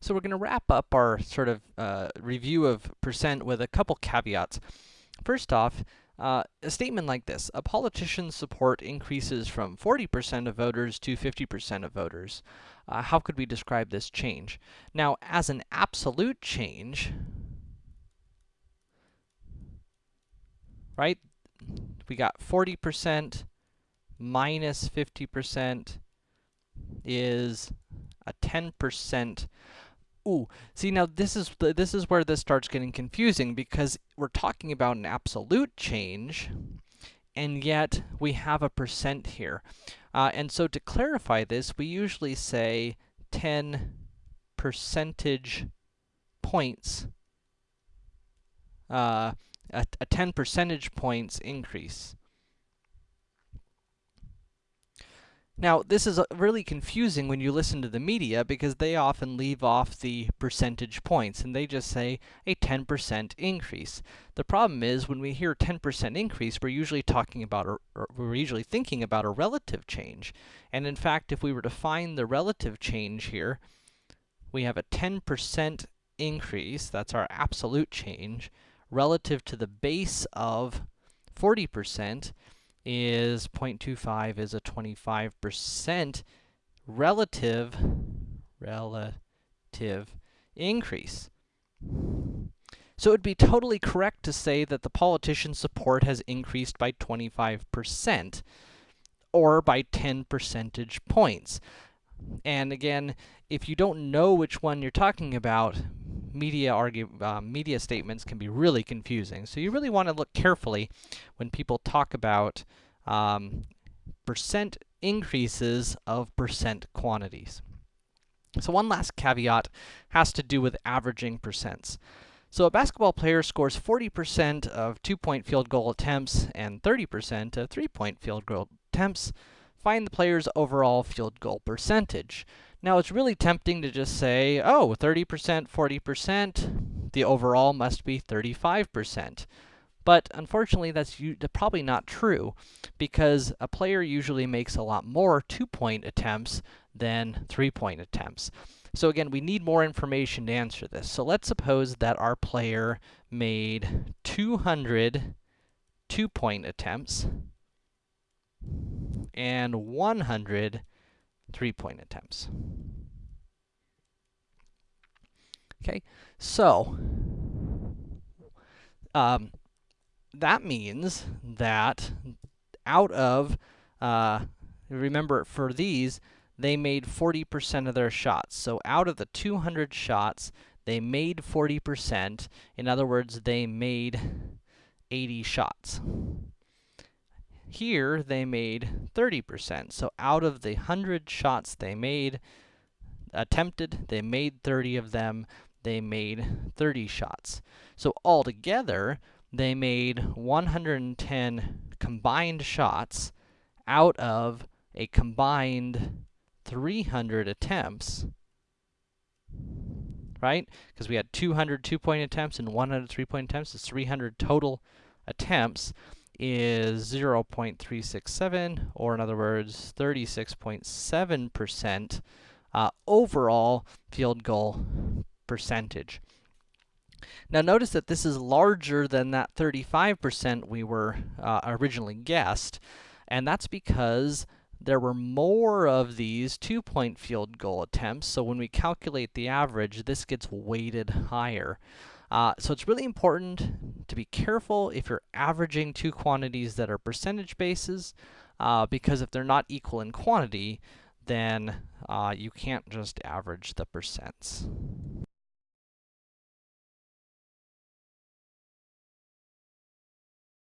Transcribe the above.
So we're going to wrap up our sort of uh, review of percent with a couple caveats. First off, uh, a statement like this, a politician's support increases from 40% of voters to 50% of voters. Uh, how could we describe this change? Now, as an absolute change, right, we got 40% minus 50% is a 10% Ooh, see now this is the, this is where this starts getting confusing because we're talking about an absolute change, and yet we have a percent here. Uh, and so to clarify this, we usually say 10 percentage points, uh, a, a 10 percentage points increase. Now, this is uh, really confusing when you listen to the media because they often leave off the percentage points and they just say a 10% increase. The problem is when we hear 10% increase, we're usually talking about a, we're usually thinking about a relative change. And in fact, if we were to find the relative change here, we have a 10% increase, that's our absolute change, relative to the base of 40%, is 0.25 is a 25% relative, relative increase. So it would be totally correct to say that the politician's support has increased by 25%, or by 10 percentage points. And again, if you don't know which one you're talking about, media argue, uh, media statements can be really confusing. So you really want to look carefully when people talk about um, percent increases of percent quantities. So one last caveat has to do with averaging percents. So a basketball player scores 40% of two-point field goal attempts and 30% of three-point field goal attempts. Find the player's overall field goal percentage. Now, it's really tempting to just say, oh, 30%, 40%, the overall must be 35%. But unfortunately, that's probably not true, because a player usually makes a lot more two-point attempts than three-point attempts. So again, we need more information to answer this. So let's suppose that our player made 200 two-point attempts and 100 three-point attempts. Okay, so um, that means that out of, uh, remember for these, they made 40% of their shots. So out of the 200 shots, they made 40%. In other words, they made 80 shots. Here, they made 30%. So out of the 100 shots they made, attempted, they made 30 of them, they made 30 shots. So altogether, they made 110 combined shots out of a combined 300 attempts, right? Because we had 200 two-point attempts and 100 three-point attempts, it's 300 total attempts is 0.367, or in other words, 36.7% uh, overall field goal percentage. Now notice that this is larger than that 35% we were uh, originally guessed, and that's because there were more of these two-point field goal attempts, so when we calculate the average, this gets weighted higher. Uh, so it's really important to be careful if you're averaging two quantities that are percentage bases, uh, because if they're not equal in quantity, then uh, you can't just average the percents.